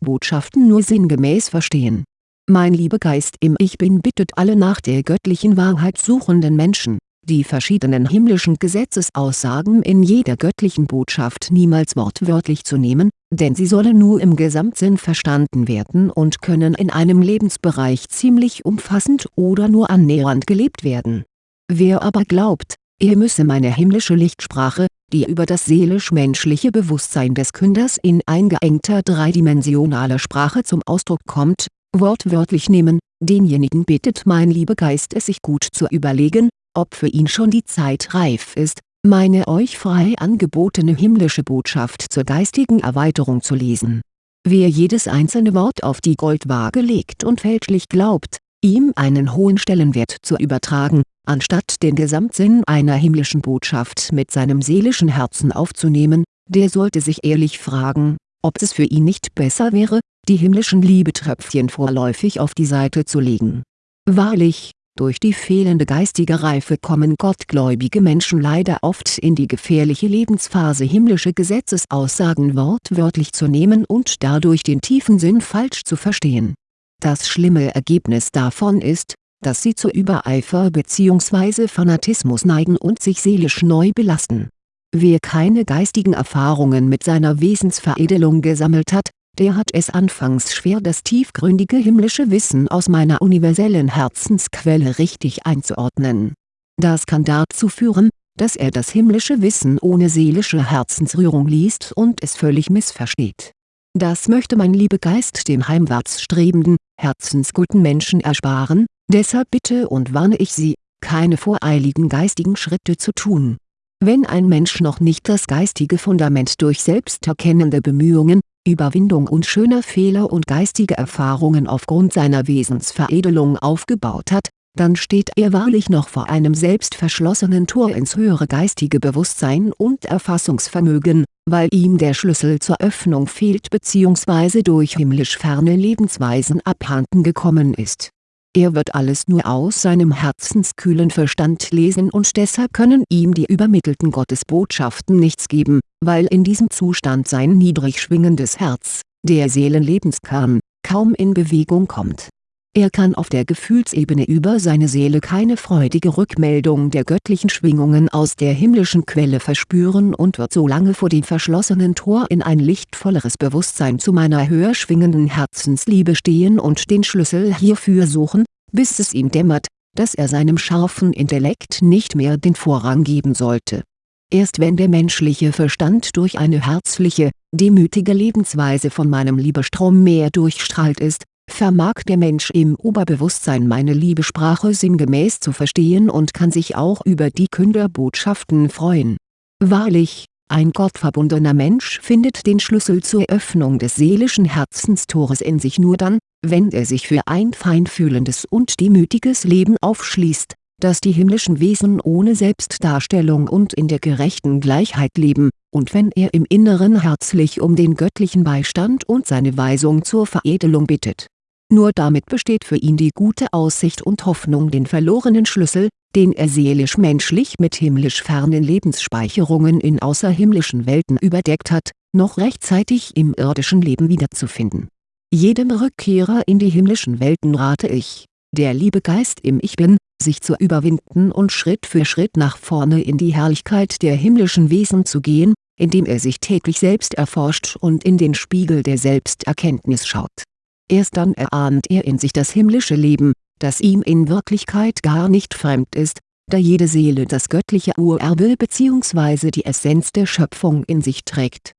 Botschaften nur sinngemäß verstehen. Mein Liebegeist im Ich Bin bittet alle nach der göttlichen Wahrheit suchenden Menschen, die verschiedenen himmlischen Gesetzesaussagen in jeder göttlichen Botschaft niemals wortwörtlich zu nehmen, denn sie sollen nur im Gesamtsinn verstanden werden und können in einem Lebensbereich ziemlich umfassend oder nur annähernd gelebt werden. Wer aber glaubt, er müsse meine himmlische Lichtsprache, die über das seelisch-menschliche Bewusstsein des Künders in eingeengter dreidimensionaler Sprache zum Ausdruck kommt, wortwörtlich nehmen, denjenigen bittet mein Liebegeist es sich gut zu überlegen, ob für ihn schon die Zeit reif ist, meine euch frei angebotene himmlische Botschaft zur geistigen Erweiterung zu lesen. Wer jedes einzelne Wort auf die Goldwaage legt und fälschlich glaubt, ihm einen hohen Stellenwert zu übertragen, anstatt den Gesamtsinn einer himmlischen Botschaft mit seinem seelischen Herzen aufzunehmen, der sollte sich ehrlich fragen, ob es für ihn nicht besser wäre, die himmlischen Liebetröpfchen vorläufig auf die Seite zu legen. Wahrlich, durch die fehlende geistige Reife kommen gottgläubige Menschen leider oft in die gefährliche Lebensphase himmlische Gesetzesaussagen wortwörtlich zu nehmen und dadurch den tiefen Sinn falsch zu verstehen. Das schlimme Ergebnis davon ist, dass sie zu Übereifer bzw. Fanatismus neigen und sich seelisch neu belasten. Wer keine geistigen Erfahrungen mit seiner Wesensveredelung gesammelt hat, der hat es anfangs schwer das tiefgründige himmlische Wissen aus meiner universellen Herzensquelle richtig einzuordnen. Das kann dazu führen, dass er das himmlische Wissen ohne seelische Herzensrührung liest und es völlig missversteht. Das möchte mein Liebegeist dem heimwärts strebenden, herzensguten Menschen ersparen, deshalb bitte und warne ich Sie, keine voreiligen geistigen Schritte zu tun. Wenn ein Mensch noch nicht das geistige Fundament durch selbsterkennende Bemühungen, Überwindung und schöner Fehler und geistige Erfahrungen aufgrund seiner Wesensveredelung aufgebaut hat, dann steht er wahrlich noch vor einem selbstverschlossenen Tor ins höhere geistige Bewusstsein und Erfassungsvermögen, weil ihm der Schlüssel zur Öffnung fehlt bzw. durch himmlisch ferne Lebensweisen abhanden gekommen ist er wird alles nur aus seinem herzenskühlen Verstand lesen und deshalb können ihm die übermittelten Gottesbotschaften nichts geben, weil in diesem Zustand sein niedrig schwingendes Herz, der Seelenlebenskern, kaum in Bewegung kommt. Er kann auf der Gefühlsebene über seine Seele keine freudige Rückmeldung der göttlichen Schwingungen aus der himmlischen Quelle verspüren und wird so lange vor dem verschlossenen Tor in ein lichtvolleres Bewusstsein zu meiner höher schwingenden Herzensliebe stehen und den Schlüssel hierfür suchen, bis es ihm dämmert, dass er seinem scharfen Intellekt nicht mehr den Vorrang geben sollte. Erst wenn der menschliche Verstand durch eine herzliche, demütige Lebensweise von meinem Liebestrom mehr durchstrahlt ist, vermag der Mensch im Oberbewusstsein meine Liebesprache sinngemäß zu verstehen und kann sich auch über die Künderbotschaften freuen. Wahrlich, ein gottverbundener Mensch findet den Schlüssel zur Öffnung des seelischen Herzenstores in sich nur dann, wenn er sich für ein feinfühlendes und demütiges Leben aufschließt, das die himmlischen Wesen ohne Selbstdarstellung und in der gerechten Gleichheit leben, und wenn er im Inneren herzlich um den göttlichen Beistand und seine Weisung zur Veredelung bittet. Nur damit besteht für ihn die gute Aussicht und Hoffnung den verlorenen Schlüssel, den er seelisch-menschlich mit himmlisch fernen Lebensspeicherungen in außerhimmlischen Welten überdeckt hat, noch rechtzeitig im irdischen Leben wiederzufinden. Jedem Rückkehrer in die himmlischen Welten rate ich, der liebe Geist im Ich Bin, sich zu überwinden und Schritt für Schritt nach vorne in die Herrlichkeit der himmlischen Wesen zu gehen, indem er sich täglich selbst erforscht und in den Spiegel der Selbsterkenntnis schaut. Erst dann erahnt er in sich das himmlische Leben, das ihm in Wirklichkeit gar nicht fremd ist, da jede Seele das göttliche Urerbe bzw. die Essenz der Schöpfung in sich trägt